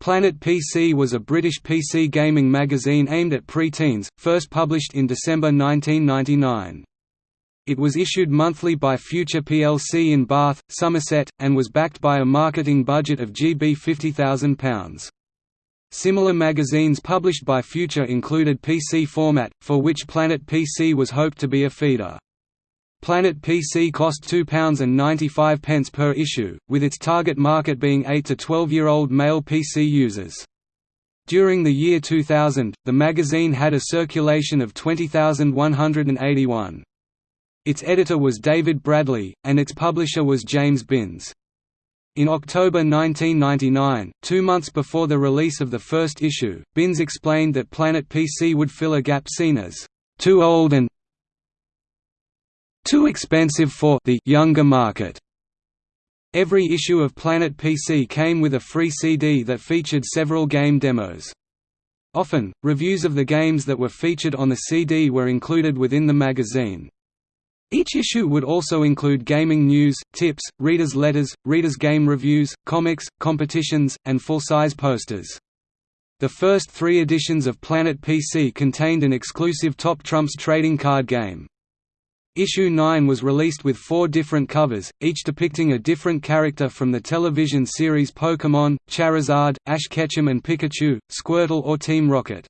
Planet PC was a British PC gaming magazine aimed at pre-teens, first published in December 1999. It was issued monthly by Future plc in Bath, Somerset, and was backed by a marketing budget of GB £50,000. Similar magazines published by Future included PC Format, for which Planet PC was hoped to be a feeder. Planet PC cost £2.95 per issue, with its target market being 8 to 12-year-old male PC users. During the year 2000, the magazine had a circulation of 20,181. Its editor was David Bradley, and its publisher was James Binns. In October 1999, two months before the release of the first issue, Binns explained that Planet PC would fill a gap seen as too old and too expensive for the younger market. Every issue of Planet PC came with a free CD that featured several game demos. Often, reviews of the games that were featured on the CD were included within the magazine. Each issue would also include gaming news, tips, readers' letters, readers' game reviews, comics, competitions, and full-size posters. The first three editions of Planet PC contained an exclusive Top Trumps trading card game. Issue 9 was released with four different covers, each depicting a different character from the television series Pokémon, Charizard, Ash Ketchum and Pikachu, Squirtle or Team Rocket.